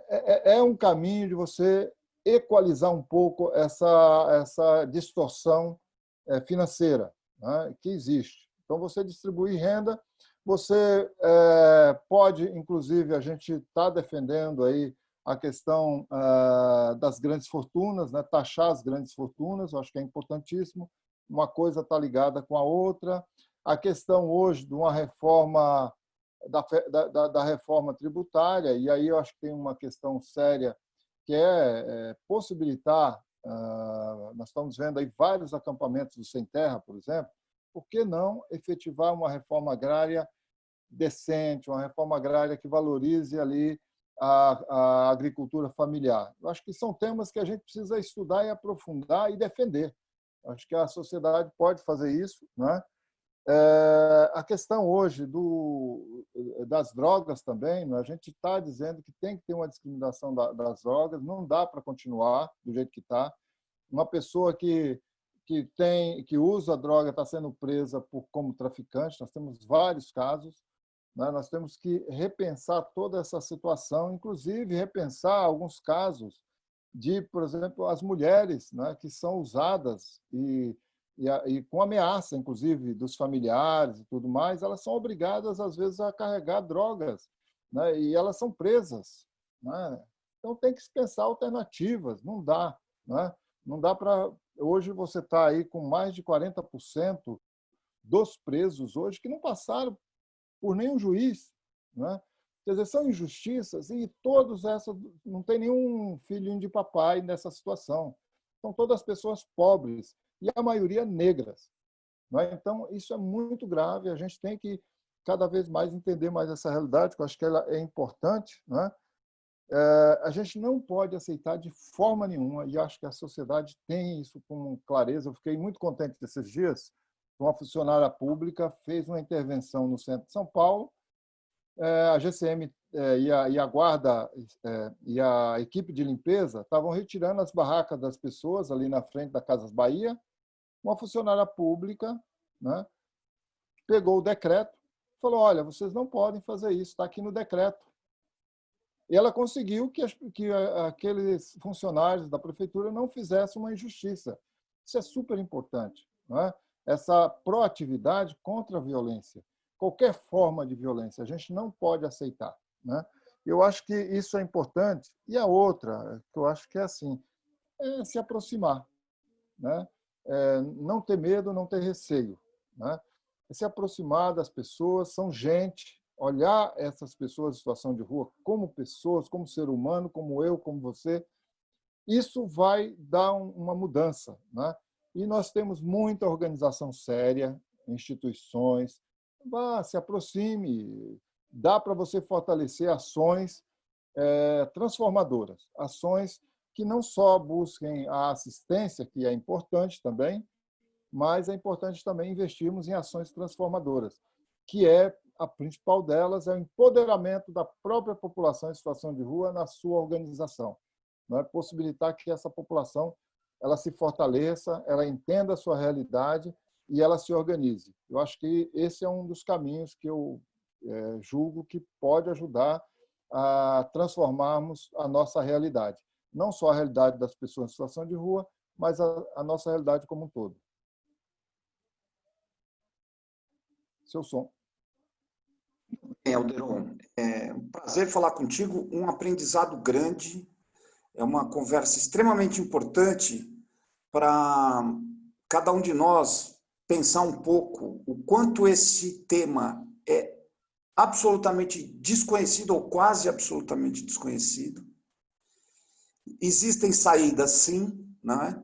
é, é, é um caminho de você equalizar um pouco essa, essa distorção é, financeira né, que existe. Então, você distribuir renda, você é, pode, inclusive, a gente está defendendo aí a questão é, das grandes fortunas, né, taxar as grandes fortunas, eu acho que é importantíssimo. Uma coisa está ligada com a outra a questão hoje de uma reforma da, da, da, reforma tributária, e aí eu acho que tem uma questão séria, que é, é possibilitar, uh, nós estamos vendo aí vários acampamentos do Sem Terra, por exemplo, por que não efetivar uma reforma agrária decente, uma reforma agrária que valorize ali a, a agricultura familiar? Eu acho que são temas que a gente precisa estudar e aprofundar e defender. Acho que a sociedade pode fazer isso, né? É, a questão hoje do, das drogas também, né? a gente está dizendo que tem que ter uma discriminação da, das drogas, não dá para continuar do jeito que está. Uma pessoa que, que, tem, que usa droga está sendo presa por, como traficante, nós temos vários casos. Né? Nós temos que repensar toda essa situação, inclusive repensar alguns casos de, por exemplo, as mulheres né, que são usadas e e, a, e, com ameaça, inclusive, dos familiares e tudo mais, elas são obrigadas, às vezes, a carregar drogas, né? e elas são presas. Né? Então, tem que se pensar alternativas, não dá. Né? Não dá para... Hoje, você está aí com mais de 40% dos presos hoje que não passaram por nenhum juiz. Né? Quer dizer, são injustiças e todos essas... Não tem nenhum filhinho de papai nessa situação. São todas pessoas pobres e a maioria negras. É? Então, isso é muito grave, a gente tem que cada vez mais entender mais essa realidade, que eu acho que ela é importante. É? É, a gente não pode aceitar de forma nenhuma, e acho que a sociedade tem isso com clareza. Eu fiquei muito contente desses dias, uma funcionária pública fez uma intervenção no centro de São Paulo, é, a GCM é, e a, e a guarda é, e a equipe de limpeza estavam retirando as barracas das pessoas ali na frente da Casas Bahia. Uma funcionária pública né, pegou o decreto falou, olha, vocês não podem fazer isso, está aqui no decreto. E ela conseguiu que, que aqueles funcionários da prefeitura não fizessem uma injustiça. Isso é super importante. É? Essa proatividade contra a violência qualquer forma de violência. A gente não pode aceitar. Né? Eu acho que isso é importante. E a outra, que eu acho que é assim, é se aproximar. Né? É não ter medo, não ter receio. Né? É se aproximar das pessoas, são gente, olhar essas pessoas em situação de rua como pessoas, como ser humano, como eu, como você, isso vai dar uma mudança. Né? E nós temos muita organização séria, instituições, vá, se aproxime. Dá para você fortalecer ações é, transformadoras, ações que não só busquem a assistência, que é importante também, mas é importante também investirmos em ações transformadoras, que é a principal delas é o empoderamento da própria população em situação de rua na sua organização. Não é possibilitar que essa população ela se fortaleça, ela entenda a sua realidade e ela se organize. Eu acho que esse é um dos caminhos que eu é, julgo que pode ajudar a transformarmos a nossa realidade. Não só a realidade das pessoas em situação de rua, mas a, a nossa realidade como um todo. Seu som. É, Alderon, é um prazer falar contigo, um aprendizado grande, é uma conversa extremamente importante para cada um de nós pensar um pouco o quanto esse tema é absolutamente desconhecido ou quase absolutamente desconhecido. Existem saídas, sim, não é?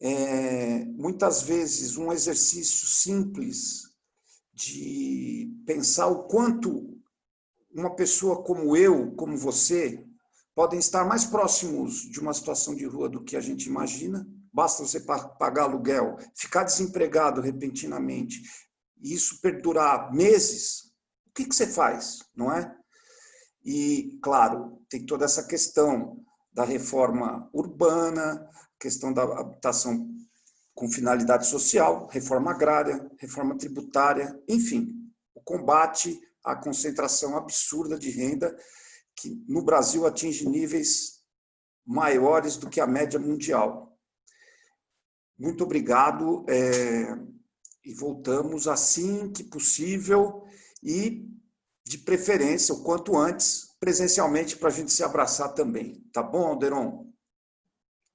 é muitas vezes um exercício simples de pensar o quanto uma pessoa como eu, como você, podem estar mais próximos de uma situação de rua do que a gente imagina, basta você pagar aluguel, ficar desempregado repentinamente, e isso perdurar meses, o que, que você faz, não é? E, claro, tem toda essa questão da reforma urbana, questão da habitação com finalidade social, reforma agrária, reforma tributária, enfim, o combate à concentração absurda de renda que no Brasil atinge níveis maiores do que a média mundial. Muito obrigado é, e voltamos assim que possível e, de preferência, o quanto antes, presencialmente, para a gente se abraçar também. Tá bom, Alderon?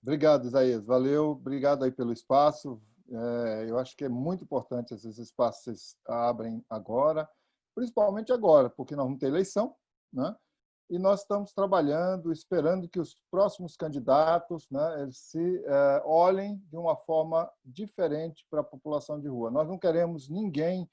Obrigado, Isaías. Valeu. Obrigado aí pelo espaço. É, eu acho que é muito importante esses espaços abrem agora, principalmente agora, porque nós vamos ter eleição, né? e nós estamos trabalhando, esperando que os próximos candidatos né, se é, olhem de uma forma diferente para a população de rua. Nós não queremos ninguém,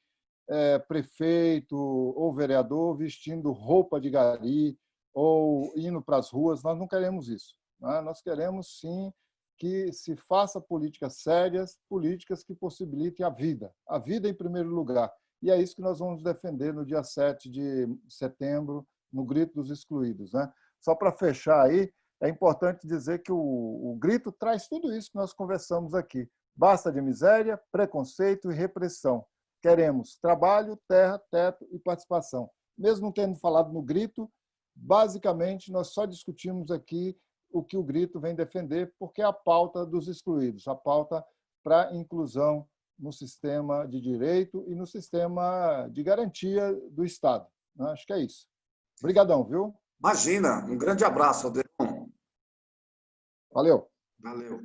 é, prefeito ou vereador, vestindo roupa de gari ou indo para as ruas, nós não queremos isso. Né? Nós queremos, sim, que se faça políticas sérias, políticas que possibilitem a vida, a vida em primeiro lugar. E é isso que nós vamos defender no dia 7 de setembro, no Grito dos Excluídos. Né? Só para fechar aí, é importante dizer que o, o grito traz tudo isso que nós conversamos aqui. Basta de miséria, preconceito e repressão. Queremos trabalho, terra, teto e participação. Mesmo tendo falado no grito, basicamente nós só discutimos aqui o que o grito vem defender, porque é a pauta dos excluídos, a pauta para inclusão no sistema de direito e no sistema de garantia do Estado. Né? Acho que é isso. Obrigadão, viu? Imagina. Um grande abraço, Aldeirão. Valeu. Valeu.